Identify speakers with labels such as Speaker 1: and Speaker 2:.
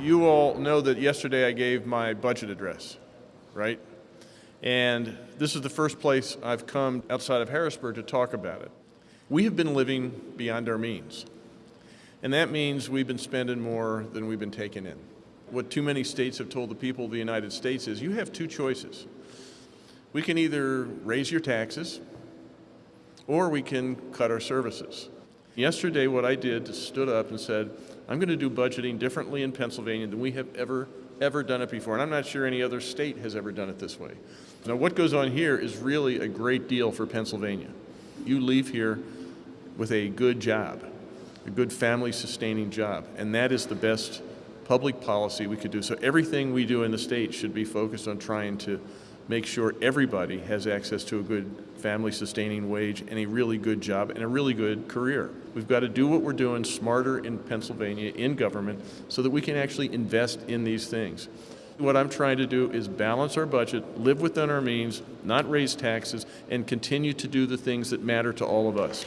Speaker 1: You all know that yesterday I gave my budget address, right? And this is the first place I've come outside of Harrisburg to talk about it. We have been living beyond our means. And that means we've been spending more than we've been taking in. What too many states have told the people of the United States is you have two choices. We can either raise your taxes or we can cut our services. Yesterday, what I did is stood up and said, I'm going to do budgeting differently in Pennsylvania than we have ever, ever done it before. And I'm not sure any other state has ever done it this way. Now, what goes on here is really a great deal for Pennsylvania. You leave here with a good job, a good family sustaining job, and that is the best public policy we could do. So everything we do in the state should be focused on trying to make sure everybody has access to a good family sustaining wage and a really good job and a really good career. We've got to do what we're doing smarter in Pennsylvania in government so that we can actually invest in these things. What I'm trying to do is balance our budget, live within our means, not raise taxes, and continue to do the things that matter to all of us.